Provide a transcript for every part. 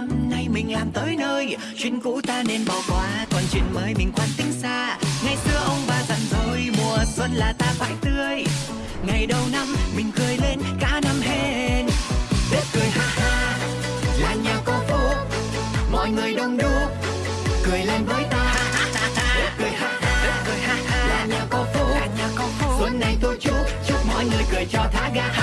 năm nay mình làm tới nơi. Chuyện cũ ta nên bỏ qua, còn chuyện mới mình quan tính xa. Ngày xưa ông bà dặn rồi, mùa xuân là ta phải tươi. Ngày đầu năm mình cười lên, cả năm hên. Tết cười ha ha, là nhà có phúc. Mọi người đông đúc, cười lên với ta. Tết cười ha ha cười là nhà có phúc là nhà có phúc. Xuân này tôi chúc chúc mọi người cười cho thả ga.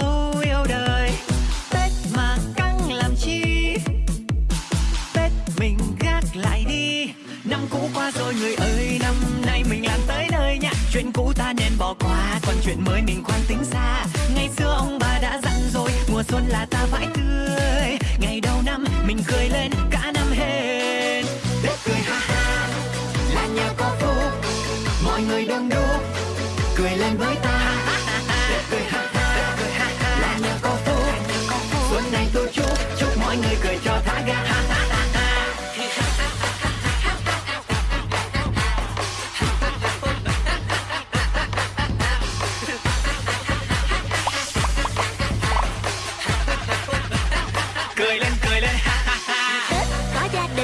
Gì yêu đời. Tết mà căng làm chi? Tết mình gác lại đi. Năm cũ qua rồi người ơi, Năm nay mình làm tới nơi nha. Chuyện cũ ta nên bỏ qua, Còn chuyện mới mình khoan tính xa. Ngày xưa ông bà đã dặn rồi, Mùa xuân là ta phải tươi. Ngày đầu năm mình cười lên, cả năm hên. Tết cười ha ha, Là nhà có phúc. Mọi người đông đúc, Cười lên với ta.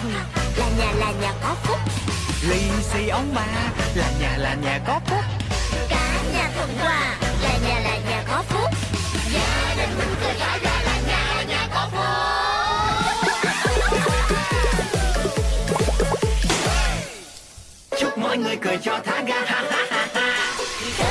Đình là nhà là nhà có phúc. Lì xì ông bà, là nhà là nhà có phúc. Cả nhà thuận hòa, là nhà là nhà có phúc. Gia đình mình cười rã ra là nhà là nhà có phúc. Chúc mọi người cười cho thả ga ha ha ha.